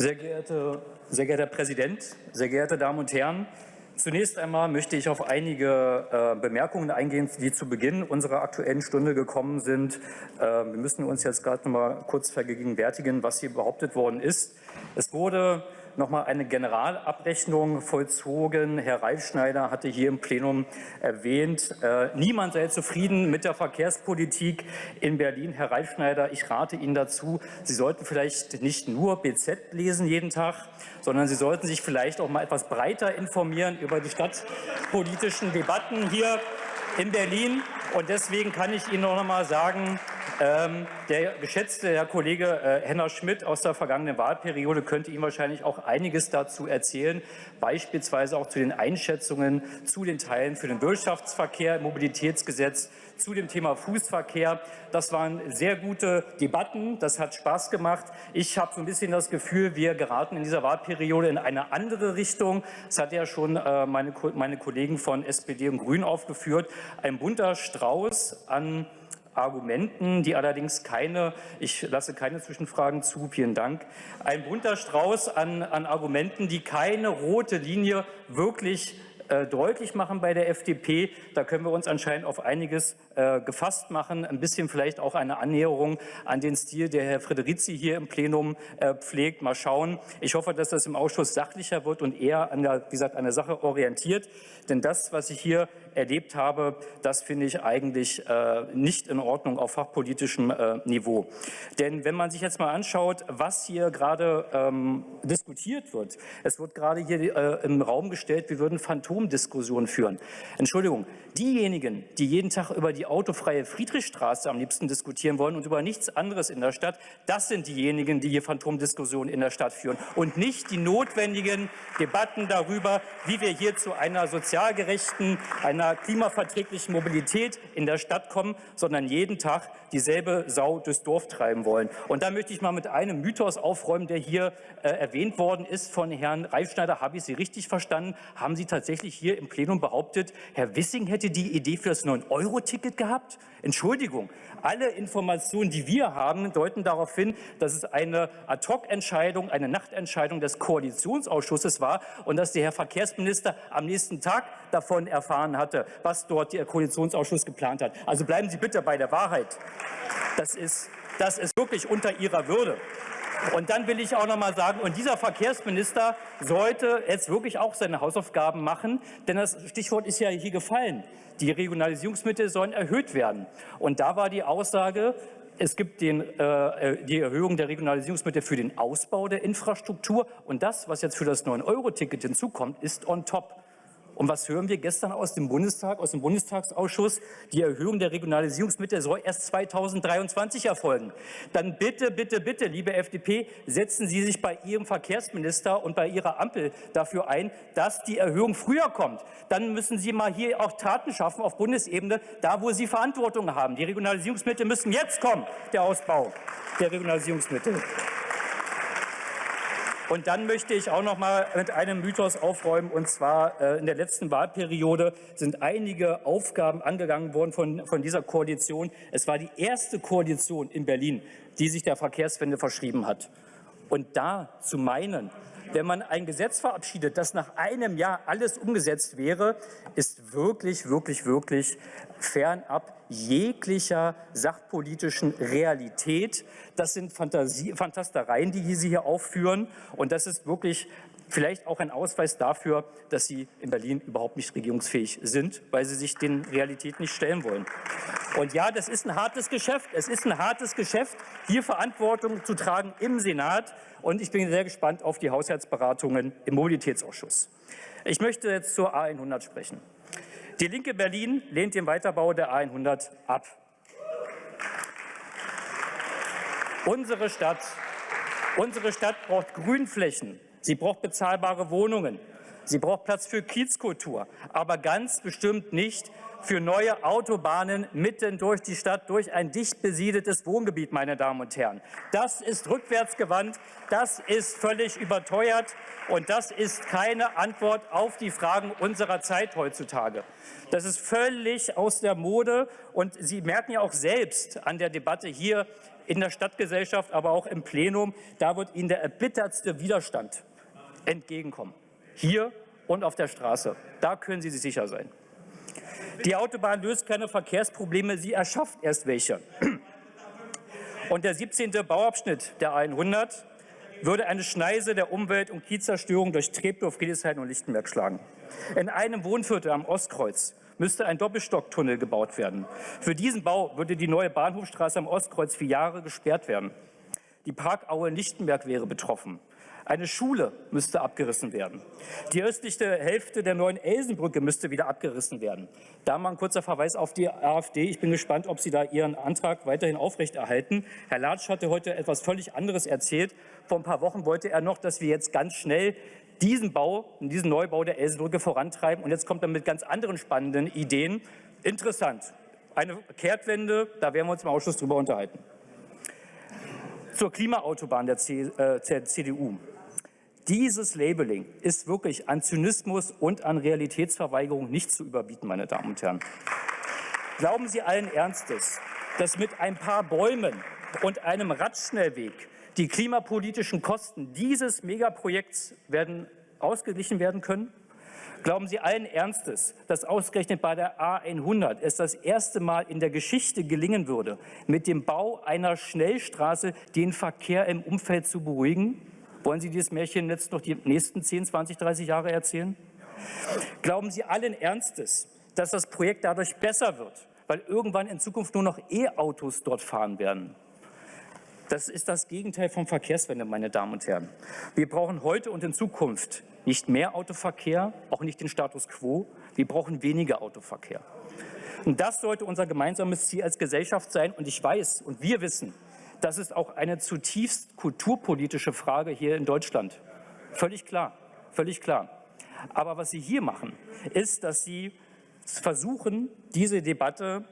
Sehr, geehrte, sehr geehrter Herr Präsident, sehr geehrte Damen und Herren! Zunächst einmal möchte ich auf einige äh, Bemerkungen eingehen, die zu Beginn unserer Aktuellen Stunde gekommen sind. Äh, wir müssen uns jetzt gerade noch mal kurz vergegenwärtigen, was hier behauptet worden ist. Es wurde noch mal eine Generalabrechnung vollzogen. Herr Reifschneider hatte hier im Plenum erwähnt, äh, niemand sei zufrieden mit der Verkehrspolitik in Berlin. Herr Reifschneider, ich rate Ihnen dazu, Sie sollten vielleicht nicht nur BZ lesen jeden Tag, sondern Sie sollten sich vielleicht auch mal etwas breiter informieren über die stadtpolitischen Debatten hier in Berlin. Und deswegen kann ich Ihnen noch mal sagen, ähm, der geschätzte Herr Kollege äh, Henner Schmidt aus der vergangenen Wahlperiode könnte Ihnen wahrscheinlich auch einiges dazu erzählen, beispielsweise auch zu den Einschätzungen zu den Teilen für den Wirtschaftsverkehr Mobilitätsgesetz, zu dem Thema Fußverkehr. Das waren sehr gute Debatten, das hat Spaß gemacht. Ich habe so ein bisschen das Gefühl, wir geraten in dieser Wahlperiode in eine andere Richtung. Das hat ja schon äh, meine, meine Kollegen von SPD und Grünen aufgeführt. Ein bunter Strauß an Argumenten, die allerdings keine, ich lasse keine Zwischenfragen zu, vielen Dank, ein bunter Strauß an, an Argumenten, die keine rote Linie wirklich äh, deutlich machen bei der FDP. Da können wir uns anscheinend auf einiges äh, gefasst machen. Ein bisschen vielleicht auch eine Annäherung an den Stil, der Herr Frederici hier im Plenum äh, pflegt. Mal schauen. Ich hoffe, dass das im Ausschuss sachlicher wird und eher an der, wie gesagt, an der Sache orientiert. Denn das, was ich hier erlebt habe, das finde ich eigentlich äh, nicht in Ordnung auf fachpolitischem Niveau. Denn wenn man sich jetzt mal anschaut, was hier gerade ähm, diskutiert wird, es wird gerade hier im Raum gestellt, wir würden Phantomdiskussionen führen. Entschuldigung, diejenigen, die jeden Tag über die autofreie Friedrichstraße am liebsten diskutieren wollen und über nichts anderes in der Stadt, das sind diejenigen, die hier Phantomdiskussionen in der Stadt führen und nicht die notwendigen Debatten darüber, wie wir hier zu einer sozial gerechten, einer einer klimaverträglichen Mobilität in der Stadt kommen, sondern jeden Tag dieselbe Sau durchs Dorf treiben wollen. Und da möchte ich mal mit einem Mythos aufräumen, der hier äh, erwähnt worden ist von Herrn Reifschneider. Habe ich Sie richtig verstanden? Haben Sie tatsächlich hier im Plenum behauptet, Herr Wissing hätte die Idee für das 9-Euro-Ticket gehabt? Entschuldigung, alle Informationen, die wir haben, deuten darauf hin, dass es eine Ad-hoc-Entscheidung, eine Nachtentscheidung des Koalitionsausschusses war und dass der Herr Verkehrsminister am nächsten Tag davon erfahren hatte, was dort der Koalitionsausschuss geplant hat. Also bleiben Sie bitte bei der Wahrheit. Das ist, das ist wirklich unter Ihrer Würde. Und dann will ich auch noch mal sagen, und dieser Verkehrsminister sollte jetzt wirklich auch seine Hausaufgaben machen, denn das Stichwort ist ja hier gefallen. Die Regionalisierungsmittel sollen erhöht werden. Und da war die Aussage, es gibt den, äh, die Erhöhung der Regionalisierungsmittel für den Ausbau der Infrastruktur. Und das, was jetzt für das 9-Euro-Ticket hinzukommt, ist on top. Und was hören wir gestern aus dem Bundestag, aus dem Bundestagsausschuss? Die Erhöhung der Regionalisierungsmittel soll erst 2023 erfolgen. Dann bitte, bitte, bitte, liebe FDP, setzen Sie sich bei Ihrem Verkehrsminister und bei Ihrer Ampel dafür ein, dass die Erhöhung früher kommt. Dann müssen Sie mal hier auch Taten schaffen auf Bundesebene, da wo Sie Verantwortung haben. Die Regionalisierungsmittel müssen jetzt kommen, der Ausbau der Regionalisierungsmittel. Und dann möchte ich auch noch mal mit einem Mythos aufräumen. Und zwar äh, in der letzten Wahlperiode sind einige Aufgaben angegangen worden von, von dieser Koalition. Es war die erste Koalition in Berlin, die sich der Verkehrswende verschrieben hat. Und da zu meinen, wenn man ein Gesetz verabschiedet, das nach einem Jahr alles umgesetzt wäre, ist wirklich, wirklich, wirklich fernab jeglicher sachpolitischen Realität. Das sind Fantasie, Fantastereien, die Sie hier aufführen. Und das ist wirklich vielleicht auch ein Ausweis dafür, dass Sie in Berlin überhaupt nicht regierungsfähig sind, weil Sie sich den Realitäten nicht stellen wollen. Und ja, das ist ein hartes Geschäft. Es ist ein hartes Geschäft, hier Verantwortung zu tragen im Senat. Und ich bin sehr gespannt auf die Haushaltsberatungen im Mobilitätsausschuss. Ich möchte jetzt zur A100 sprechen. Die Linke Berlin lehnt den Weiterbau der A100 ab. Unsere Stadt, unsere Stadt braucht Grünflächen, sie braucht bezahlbare Wohnungen, sie braucht Platz für Kiezkultur, aber ganz bestimmt nicht für neue Autobahnen mitten durch die Stadt, durch ein dicht besiedeltes Wohngebiet, meine Damen und Herren. Das ist rückwärtsgewandt, das ist völlig überteuert und das ist keine Antwort auf die Fragen unserer Zeit heutzutage. Das ist völlig aus der Mode und Sie merken ja auch selbst an der Debatte hier in der Stadtgesellschaft, aber auch im Plenum. Da wird Ihnen der erbittertste Widerstand entgegenkommen. Hier und auf der Straße. Da können Sie sich sicher sein. Die Autobahn löst keine Verkehrsprobleme, sie erschafft erst welche. Und der 17. Bauabschnitt der 100 würde eine Schneise der Umwelt- und Kiezzerstörung durch Treptow, Friedrichshain und Lichtenberg schlagen. In einem Wohnviertel am Ostkreuz müsste ein Doppelstocktunnel gebaut werden. Für diesen Bau würde die neue Bahnhofstraße am Ostkreuz für Jahre gesperrt werden. Die Parkaue in Lichtenberg wäre betroffen. Eine Schule müsste abgerissen werden. Die östliche Hälfte der neuen Elsenbrücke müsste wieder abgerissen werden. Da mal ein kurzer Verweis auf die AfD. Ich bin gespannt, ob Sie da Ihren Antrag weiterhin aufrechterhalten. Herr Latsch hatte heute etwas völlig anderes erzählt. Vor ein paar Wochen wollte er noch, dass wir jetzt ganz schnell diesen Bau, diesen Neubau der Elsenbrücke vorantreiben. Und jetzt kommt er mit ganz anderen spannenden Ideen. Interessant. Eine Kehrtwende, da werden wir uns im Ausschuss drüber unterhalten. Zur Klimaautobahn der, C, äh, der CDU. Dieses Labeling ist wirklich an Zynismus und an Realitätsverweigerung nicht zu überbieten, meine Damen und Herren. Glauben Sie allen Ernstes, dass mit ein paar Bäumen und einem Radschnellweg die klimapolitischen Kosten dieses Megaprojekts werden ausgeglichen werden können? Glauben Sie allen Ernstes, dass ausgerechnet bei der A100 es das erste Mal in der Geschichte gelingen würde, mit dem Bau einer Schnellstraße den Verkehr im Umfeld zu beruhigen? Wollen Sie dieses Märchen jetzt noch die nächsten 10, 20, 30 Jahre erzählen? Glauben Sie allen Ernstes, dass das Projekt dadurch besser wird, weil irgendwann in Zukunft nur noch E-Autos dort fahren werden? Das ist das Gegenteil von Verkehrswende, meine Damen und Herren. Wir brauchen heute und in Zukunft nicht mehr Autoverkehr, auch nicht den Status quo. Wir brauchen weniger Autoverkehr. Und das sollte unser gemeinsames Ziel als Gesellschaft sein. Und ich weiß und wir wissen, das ist auch eine zutiefst kulturpolitische Frage hier in Deutschland. Völlig klar, völlig klar. Aber was Sie hier machen, ist, dass Sie versuchen, diese Debatte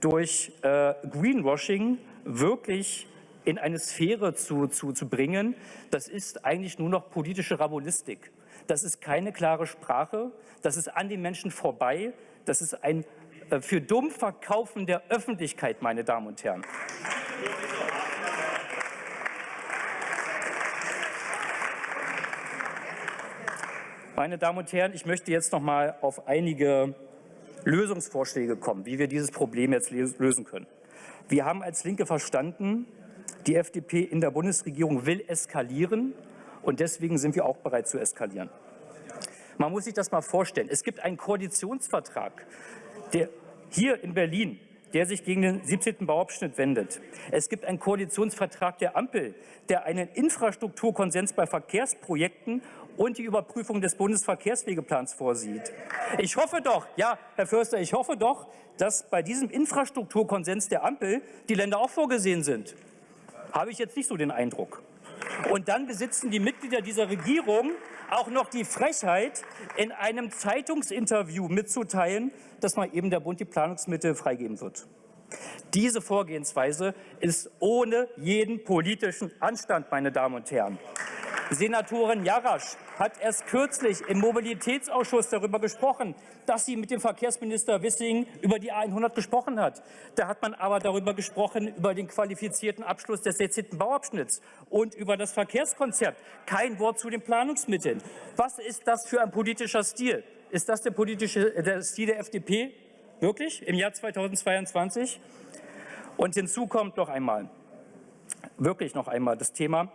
durch äh, Greenwashing wirklich in eine Sphäre zu, zu, zu bringen. Das ist eigentlich nur noch politische Rabulistik. Das ist keine klare Sprache. Das ist an den Menschen vorbei. Das ist ein äh, für dumm Verkaufen der Öffentlichkeit, meine Damen und Herren. Meine Damen und Herren, ich möchte jetzt noch mal auf einige Lösungsvorschläge kommen, wie wir dieses Problem jetzt lösen können. Wir haben als Linke verstanden, die FDP in der Bundesregierung will eskalieren und deswegen sind wir auch bereit zu eskalieren. Man muss sich das mal vorstellen. Es gibt einen Koalitionsvertrag, der hier in Berlin der sich gegen den 17. Bauabschnitt wendet. Es gibt einen Koalitionsvertrag der Ampel, der einen Infrastrukturkonsens bei Verkehrsprojekten und die Überprüfung des Bundesverkehrswegeplans vorsieht. Ich hoffe doch, ja, Herr Förster, ich hoffe doch, dass bei diesem Infrastrukturkonsens der Ampel die Länder auch vorgesehen sind. Habe ich jetzt nicht so den Eindruck. Und dann besitzen die Mitglieder dieser Regierung auch noch die Frechheit, in einem Zeitungsinterview mitzuteilen, dass mal eben der Bund die Planungsmittel freigeben wird. Diese Vorgehensweise ist ohne jeden politischen Anstand, meine Damen und Herren. Senatorin Jarasch hat erst kürzlich im Mobilitätsausschuss darüber gesprochen, dass sie mit dem Verkehrsminister Wissing über die A100 gesprochen hat. Da hat man aber darüber gesprochen, über den qualifizierten Abschluss des 16. Bauabschnitts und über das Verkehrskonzept. Kein Wort zu den Planungsmitteln. Was ist das für ein politischer Stil? Ist das der politische der Stil der FDP? Wirklich? Im Jahr 2022? Und hinzu kommt noch einmal, wirklich noch einmal das Thema,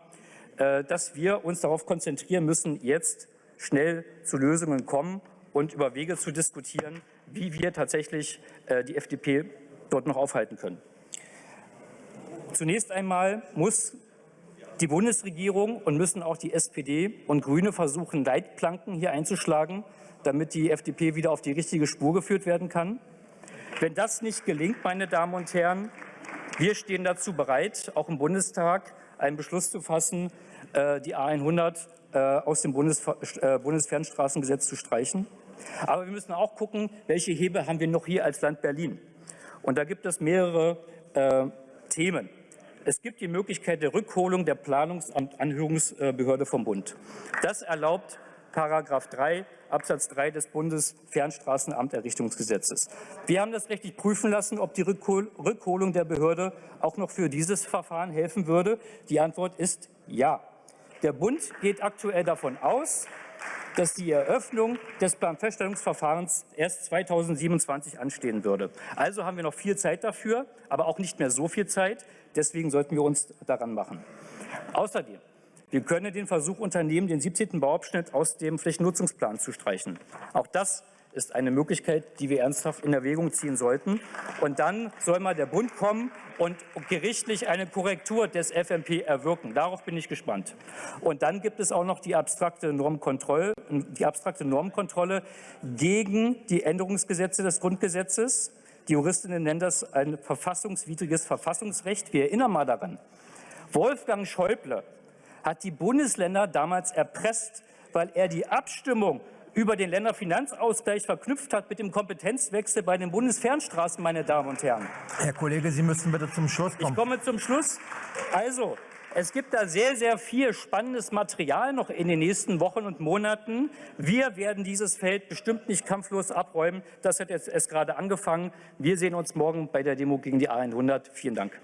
dass wir uns darauf konzentrieren müssen, jetzt schnell zu Lösungen kommen und über Wege zu diskutieren, wie wir tatsächlich äh, die FDP dort noch aufhalten können. Zunächst einmal muss die Bundesregierung und müssen auch die SPD und Grüne versuchen, Leitplanken hier einzuschlagen, damit die FDP wieder auf die richtige Spur geführt werden kann. Wenn das nicht gelingt, meine Damen und Herren, wir stehen dazu bereit, auch im Bundestag einen Beschluss zu fassen, äh, die A100 äh, aus dem äh, Bundesfernstraßengesetz zu streichen. Aber wir müssen auch gucken, welche Hebel haben wir noch hier als Land Berlin. Und da gibt es mehrere Themen. Es gibt die Möglichkeit der Rückholung der Planungsanhörungsbehörde vom Bund. Das erlaubt Paragraph 3 Absatz 3 des Bundesfernstraßenamterrichtungsgesetzes. Wir haben das rechtlich prüfen lassen, ob die Rückholung der Behörde auch noch für dieses Verfahren helfen würde. Die Antwort ist ja. Der Bund geht aktuell davon aus, dass die Eröffnung des Planfeststellungsverfahrens erst 2027 anstehen würde. Also haben wir noch viel Zeit dafür, aber auch nicht mehr so viel Zeit. Deswegen sollten wir uns daran machen. Außerdem wir können den Versuch unternehmen, den 17. Bauabschnitt aus dem Flächennutzungsplan zu streichen. Auch das ist eine Möglichkeit, die wir ernsthaft in Erwägung ziehen sollten. Und dann soll mal der Bund kommen und gerichtlich eine Korrektur des FMP erwirken. Darauf bin ich gespannt. Und dann gibt es auch noch die abstrakte Normkontrolle, die abstrakte Normkontrolle gegen die Änderungsgesetze des Grundgesetzes. Die Juristinnen nennen das ein verfassungswidriges Verfassungsrecht. Wir erinnern mal daran. Wolfgang Schäuble hat die Bundesländer damals erpresst, weil er die Abstimmung über den Länderfinanzausgleich verknüpft hat mit dem Kompetenzwechsel bei den Bundesfernstraßen, meine Damen und Herren. Herr Kollege, Sie müssen bitte zum Schluss kommen. Ich komme zum Schluss. Also, es gibt da sehr, sehr viel spannendes Material noch in den nächsten Wochen und Monaten. Wir werden dieses Feld bestimmt nicht kampflos abräumen. Das hat jetzt erst gerade angefangen. Wir sehen uns morgen bei der Demo gegen die A100. Vielen Dank.